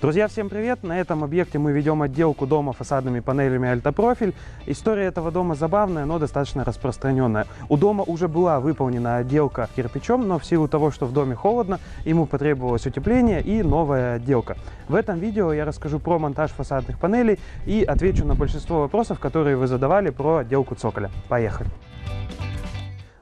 Друзья, всем привет! На этом объекте мы ведем отделку дома фасадными панелями Альтопрофиль. История этого дома забавная, но достаточно распространенная. У дома уже была выполнена отделка кирпичом, но в силу того, что в доме холодно, ему потребовалось утепление и новая отделка. В этом видео я расскажу про монтаж фасадных панелей и отвечу на большинство вопросов, которые вы задавали про отделку цоколя. Поехали!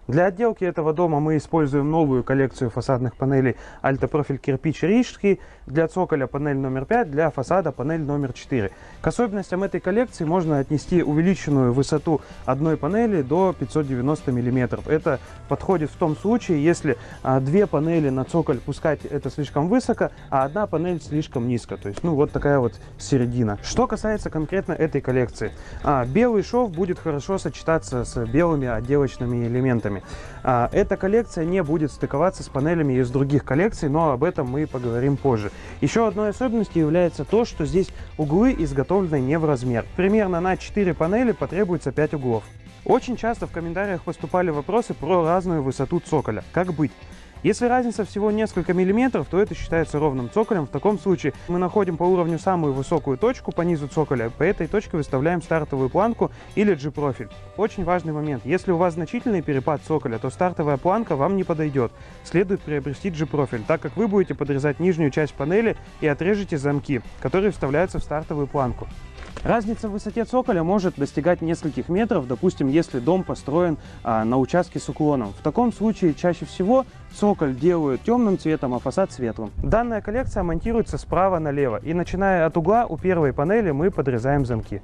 Для отделки этого дома мы используем новую коллекцию фасадных панелей Альтопрофиль кирпич Рижский. Для цоколя панель номер 5, для фасада панель номер 4. К особенностям этой коллекции можно отнести увеличенную высоту одной панели до 590 мм. Это подходит в том случае, если а, две панели на цоколь пускать это слишком высоко, а одна панель слишком низко. То есть, ну, вот такая вот середина. Что касается конкретно этой коллекции. А, белый шов будет хорошо сочетаться с белыми отделочными элементами панелями. А, эта коллекция не будет стыковаться с панелями из других коллекций, но об этом мы поговорим позже. Еще одной особенностью является то, что здесь углы изготовлены не в размер. Примерно на 4 панели потребуется 5 углов. Очень часто в комментариях поступали вопросы про разную высоту цоколя. Как быть? Если разница всего несколько миллиметров, то это считается ровным цоколем. В таком случае мы находим по уровню самую высокую точку по низу цоколя. По этой точке выставляем стартовую планку или G-профиль. Очень важный момент. Если у вас значительный перепад цоколя, то стартовая планка вам не подойдет. Следует приобрести G-профиль, так как вы будете подрезать нижнюю часть панели и отрежете замки, которые вставляются в стартовую планку. Разница в высоте цоколя может достигать нескольких метров, допустим, если дом построен а, на участке с уклоном. В таком случае чаще всего цоколь делают темным цветом, а фасад светлым. Данная коллекция монтируется справа налево, и начиная от угла у первой панели мы подрезаем замки.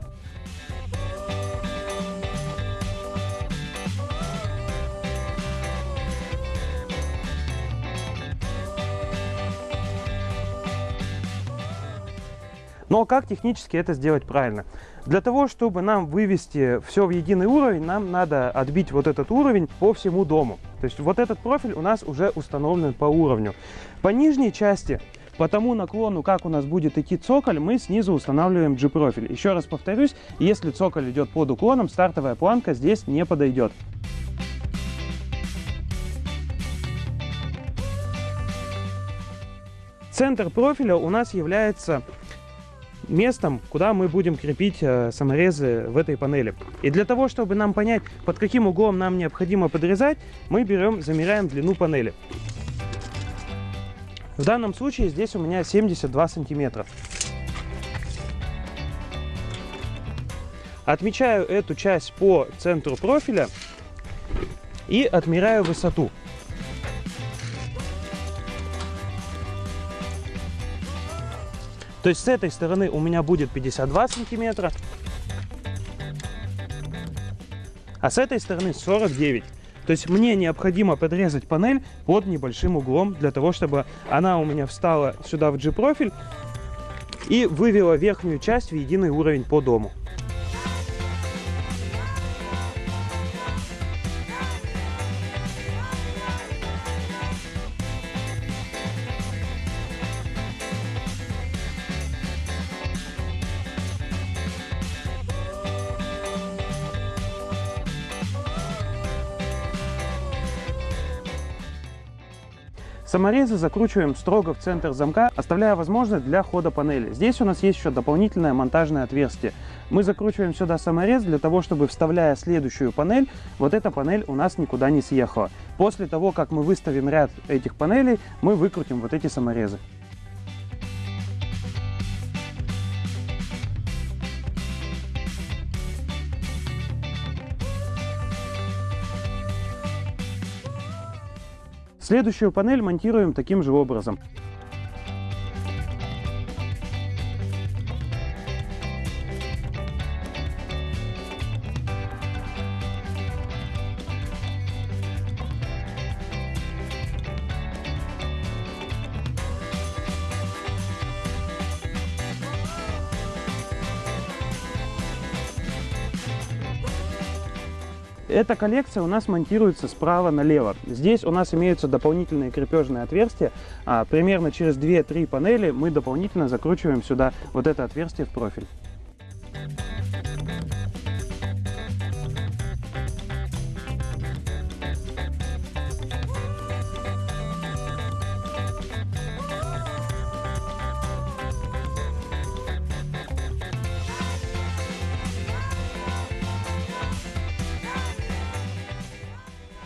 Но как технически это сделать правильно? Для того, чтобы нам вывести все в единый уровень, нам надо отбить вот этот уровень по всему дому. То есть вот этот профиль у нас уже установлен по уровню. По нижней части по тому наклону, как у нас будет идти цоколь, мы снизу устанавливаем G-профиль. Еще раз повторюсь, если цоколь идет под уклоном, стартовая планка здесь не подойдет. Центр профиля у нас является местом, куда мы будем крепить э, саморезы в этой панели. И для того, чтобы нам понять, под каким углом нам необходимо подрезать, мы берем, замеряем длину панели. В данном случае здесь у меня 72 сантиметра. Отмечаю эту часть по центру профиля и отмеряю высоту. То есть с этой стороны у меня будет 52 сантиметра, а с этой стороны 49. То есть мне необходимо подрезать панель под небольшим углом, для того, чтобы она у меня встала сюда в G-профиль и вывела верхнюю часть в единый уровень по дому. Саморезы закручиваем строго в центр замка, оставляя возможность для хода панели. Здесь у нас есть еще дополнительное монтажное отверстие. Мы закручиваем сюда саморез для того, чтобы вставляя следующую панель, вот эта панель у нас никуда не съехала. После того, как мы выставим ряд этих панелей, мы выкрутим вот эти саморезы. Следующую панель монтируем таким же образом. Эта коллекция у нас монтируется справа налево. Здесь у нас имеются дополнительные крепежные отверстия. А, примерно через 2-3 панели мы дополнительно закручиваем сюда вот это отверстие в профиль.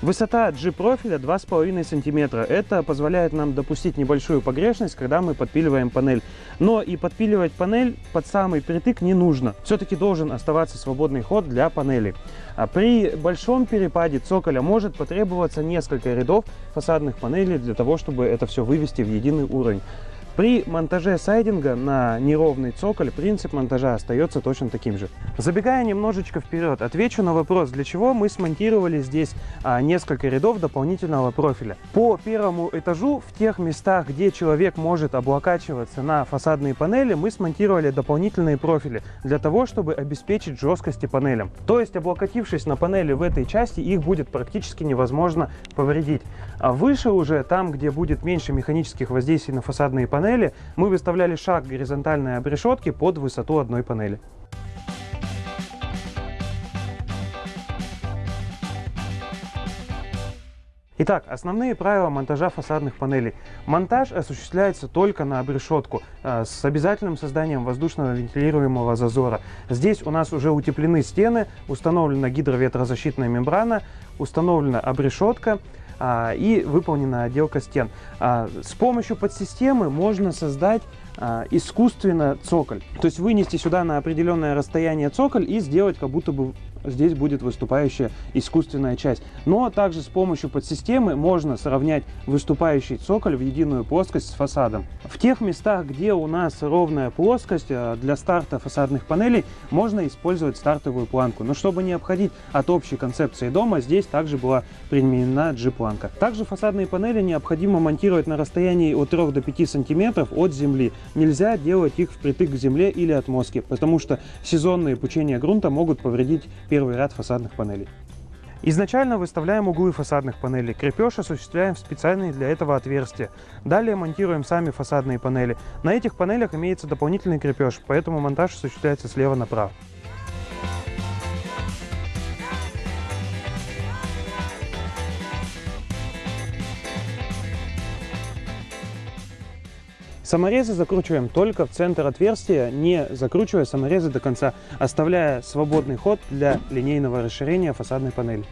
Высота G-профиля 2,5 см. Это позволяет нам допустить небольшую погрешность, когда мы подпиливаем панель. Но и подпиливать панель под самый притык не нужно. Все-таки должен оставаться свободный ход для панели. А при большом перепаде цоколя может потребоваться несколько рядов фасадных панелей для того, чтобы это все вывести в единый уровень. При монтаже сайдинга на неровный цоколь принцип монтажа остается точно таким же. Забегая немножечко вперед, отвечу на вопрос, для чего мы смонтировали здесь а, несколько рядов дополнительного профиля. По первому этажу, в тех местах, где человек может облокачиваться на фасадные панели, мы смонтировали дополнительные профили для того, чтобы обеспечить жесткости панелям. То есть, облокотившись на панели в этой части, их будет практически невозможно повредить. А выше уже, там, где будет меньше механических воздействий на фасадные панели, панели мы выставляли шаг горизонтальной обрешетки под высоту одной панели. Итак, основные правила монтажа фасадных панелей. Монтаж осуществляется только на обрешетку э, с обязательным созданием воздушного вентилируемого зазора. Здесь у нас уже утеплены стены, установлена гидроветрозащитная мембрана, установлена обрешетка и выполнена отделка стен. А, с помощью подсистемы можно создать а, искусственно цоколь. То есть вынести сюда на определенное расстояние цоколь и сделать как будто бы здесь будет выступающая искусственная часть. Но также с помощью подсистемы можно сравнять выступающий цоколь в единую плоскость с фасадом. В тех местах, где у нас ровная плоскость, э, для старта фасадных панелей можно использовать стартовую планку. Но чтобы не обходить от общей концепции дома, здесь также была применена G-планка. Также фасадные панели необходимо монтировать на расстоянии от 3 до 5 сантиметров от земли. Нельзя делать их впритык к земле или отмостке, потому что сезонные пучения грунта могут повредить первый ряд фасадных панелей. Изначально выставляем углы фасадных панелей. Крепеж осуществляем в специальные для этого отверстия. Далее монтируем сами фасадные панели. На этих панелях имеется дополнительный крепеж, поэтому монтаж осуществляется слева направо. Саморезы закручиваем только в центр отверстия, не закручивая саморезы до конца, оставляя свободный ход для линейного расширения фасадной панели.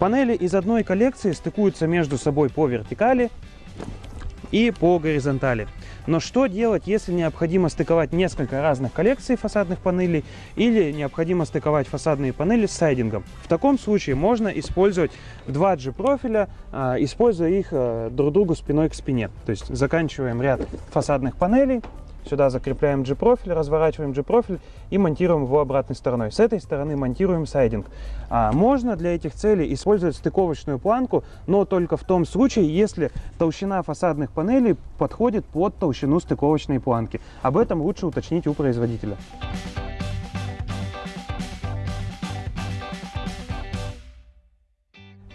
Панели из одной коллекции стыкуются между собой по вертикали и по горизонтали. Но что делать, если необходимо стыковать несколько разных коллекций фасадных панелей или необходимо стыковать фасадные панели с сайдингом? В таком случае можно использовать два G-профиля, а, используя их а, друг другу спиной к спине. То есть заканчиваем ряд фасадных панелей, Сюда закрепляем G-профиль, разворачиваем G-профиль и монтируем его обратной стороной. С этой стороны монтируем сайдинг. А можно для этих целей использовать стыковочную планку, но только в том случае, если толщина фасадных панелей подходит под толщину стыковочной планки. Об этом лучше уточнить у производителя.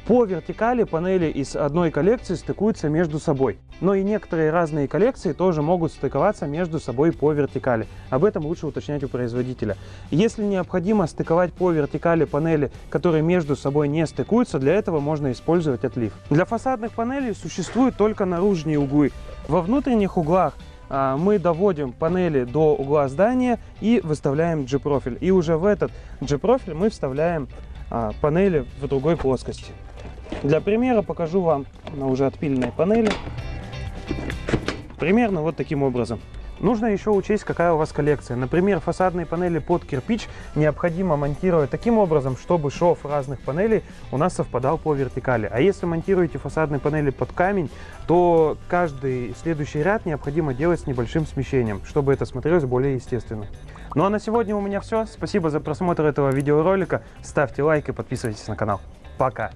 По вертикали панели из одной коллекции стыкуются между собой. Но и некоторые разные коллекции тоже могут стыковаться между собой по вертикали. Об этом лучше уточнять у производителя. Если необходимо стыковать по вертикали панели, которые между собой не стыкуются, для этого можно использовать отлив. Для фасадных панелей существуют только наружные углы. Во внутренних углах а, мы доводим панели до угла здания и выставляем G-профиль. И уже в этот G-профиль мы вставляем а, панели в другой плоскости. Для примера покажу вам на уже отпиленной панели. Примерно вот таким образом. Нужно еще учесть, какая у вас коллекция. Например, фасадные панели под кирпич необходимо монтировать таким образом, чтобы шов разных панелей у нас совпадал по вертикали. А если монтируете фасадные панели под камень, то каждый следующий ряд необходимо делать с небольшим смещением, чтобы это смотрелось более естественно. Ну а на сегодня у меня все. Спасибо за просмотр этого видеоролика. Ставьте лайк и подписывайтесь на канал. Пока!